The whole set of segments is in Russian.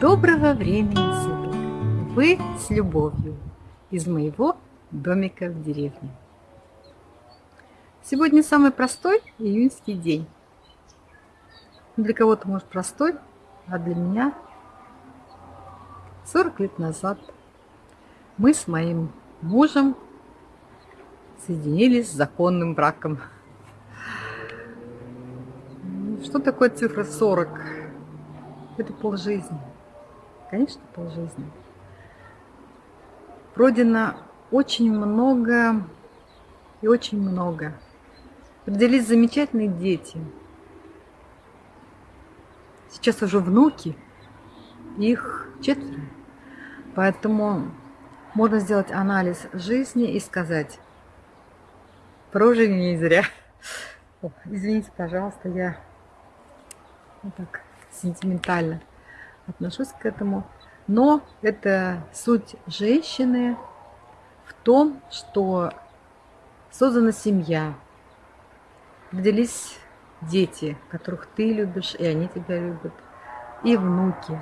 Доброго времени суток! Вы с любовью из моего домика в деревне. Сегодня самый простой июньский день. Для кого-то, может, простой, а для меня 40 лет назад мы с моим мужем соединились с законным браком. Что такое цифра 40? Это полжизни. Конечно, полжизни. Пройдено очень много и очень много. Родились замечательные дети. Сейчас уже внуки, их четверо. Поэтому можно сделать анализ жизни и сказать, прожили не зря. О, извините, пожалуйста, я вот так сентиментально отношусь к этому. Но это суть женщины в том, что создана семья, родились дети, которых ты любишь, и они тебя любят, и внуки.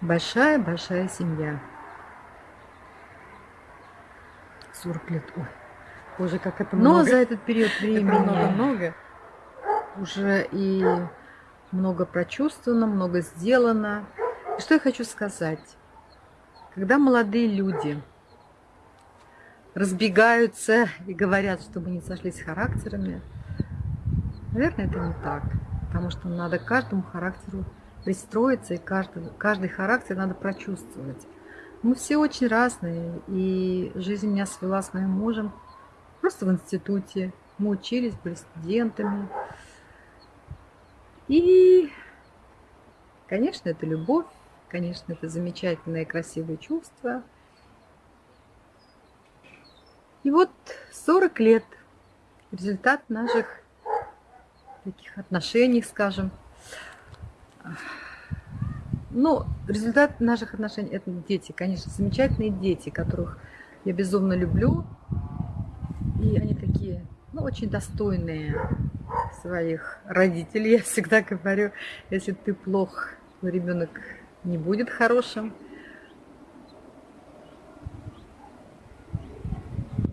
Большая-большая семья. 40 лет. Ой, боже, как это много. Но за этот период времени много-много уже и много прочувствовано, много сделано. И что я хочу сказать? Когда молодые люди разбегаются и говорят, что мы не сошлись характерами, наверное, это не так. Потому что надо каждому характеру пристроиться, и каждый, каждый характер надо прочувствовать. Мы все очень разные, и жизнь меня свела с моим мужем просто в институте. Мы учились, были студентами. И, конечно, это любовь, конечно, это замечательное красивое чувство. И вот 40 лет результат наших таких отношений, скажем. Ну, результат наших отношений – это дети, конечно, замечательные дети, которых я безумно люблю. И они такие, ну, очень достойные своих родителей. Я всегда говорю, если ты плох, ребенок не будет хорошим.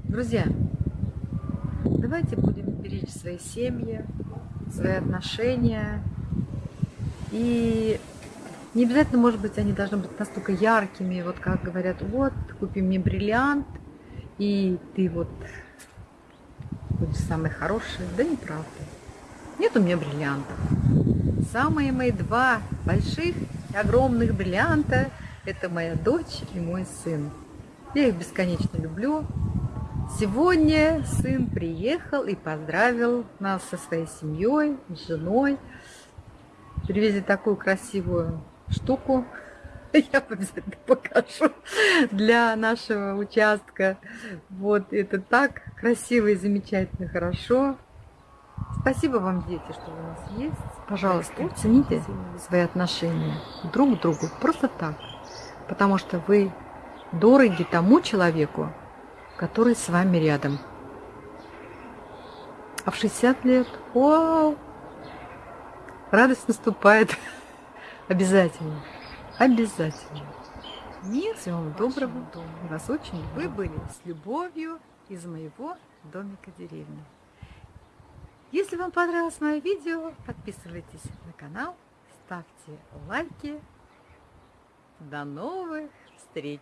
Друзья, давайте будем беречь свои семьи, свои отношения. И не обязательно, может быть, они должны быть настолько яркими, вот как говорят, вот, купи мне бриллиант, и ты вот будешь самый хороший. Да неправда. Нет у меня бриллиантов. Самые мои два больших и огромных бриллианта – это моя дочь и мой сын. Я их бесконечно люблю. Сегодня сын приехал и поздравил нас со своей семьей, с женой. Привезли такую красивую штуку. Я обязательно покажу для нашего участка. Вот это так красиво и замечательно, хорошо. Спасибо вам, дети, что у нас есть. Пожалуйста, цените свои отношения друг к другу просто так. Потому что вы дороги тому человеку, который с вами рядом. А в 60 лет, вау, радость наступает. Обязательно, обязательно. Мир, всего вам доброго. Вас очень люблю. Вы были с любовью из моего домика деревни. Если вам понравилось мое видео, подписывайтесь на канал, ставьте лайки. До новых встреч!